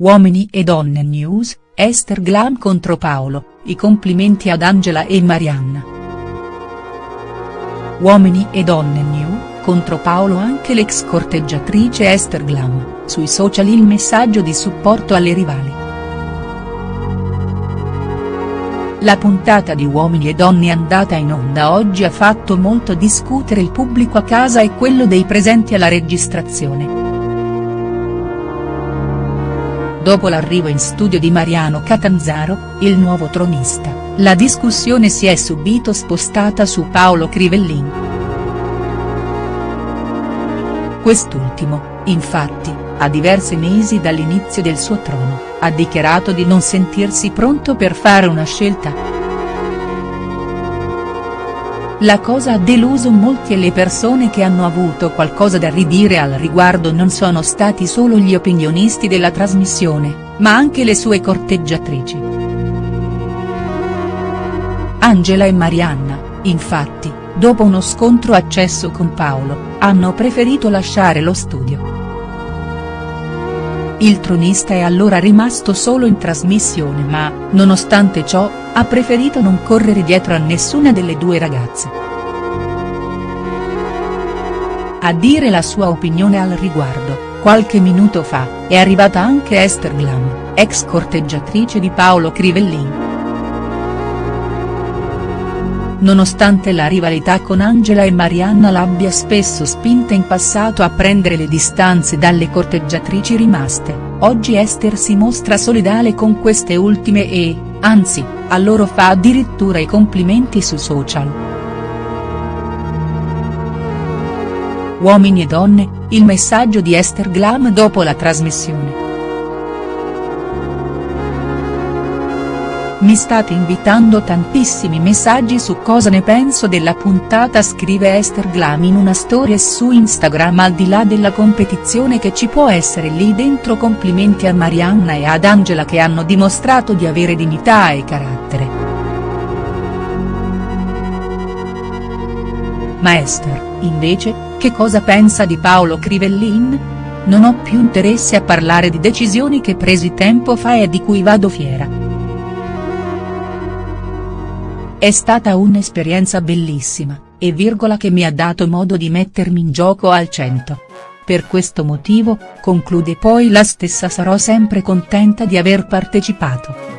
Uomini e donne news, Esther Glam contro Paolo, i complimenti ad Angela e Marianna. Uomini e donne new, contro Paolo anche l'ex corteggiatrice Esther Glam, sui social il messaggio di supporto alle rivali. La puntata di Uomini e Donne andata in onda oggi ha fatto molto discutere il pubblico a casa e quello dei presenti alla registrazione. Dopo l'arrivo in studio di Mariano Catanzaro, il nuovo tronista, la discussione si è subito spostata su Paolo Crivellin. Quest'ultimo, infatti, a diversi mesi dall'inizio del suo trono, ha dichiarato di non sentirsi pronto per fare una scelta. La cosa ha deluso molti e le persone che hanno avuto qualcosa da ridire al riguardo non sono stati solo gli opinionisti della trasmissione, ma anche le sue corteggiatrici. Angela e Marianna, infatti, dopo uno scontro accesso con Paolo, hanno preferito lasciare lo studio. Il tronista è allora rimasto solo in trasmissione ma, nonostante ciò, ha preferito non correre dietro a nessuna delle due ragazze. A dire la sua opinione al riguardo, qualche minuto fa, è arrivata anche Esther Glam, ex corteggiatrice di Paolo Crivellin. Nonostante la rivalità con Angela e Marianna l'abbia spesso spinta in passato a prendere le distanze dalle corteggiatrici rimaste, oggi Esther si mostra solidale con queste ultime e, anzi, a loro fa addirittura i complimenti su social. Uomini e donne, il messaggio di Esther Glam dopo la trasmissione. Mi state invitando tantissimi messaggi su cosa ne penso della puntata scrive Esther Glam in una storia su Instagram al di là della competizione che ci può essere lì dentro complimenti a Marianna e ad Angela che hanno dimostrato di avere dignità e carattere. Ma Esther, invece, che cosa pensa di Paolo Crivellin? Non ho più interesse a parlare di decisioni che presi tempo fa e di cui vado fiera. È stata un'esperienza bellissima, e virgola che mi ha dato modo di mettermi in gioco al cento. Per questo motivo, conclude poi la stessa sarò sempre contenta di aver partecipato.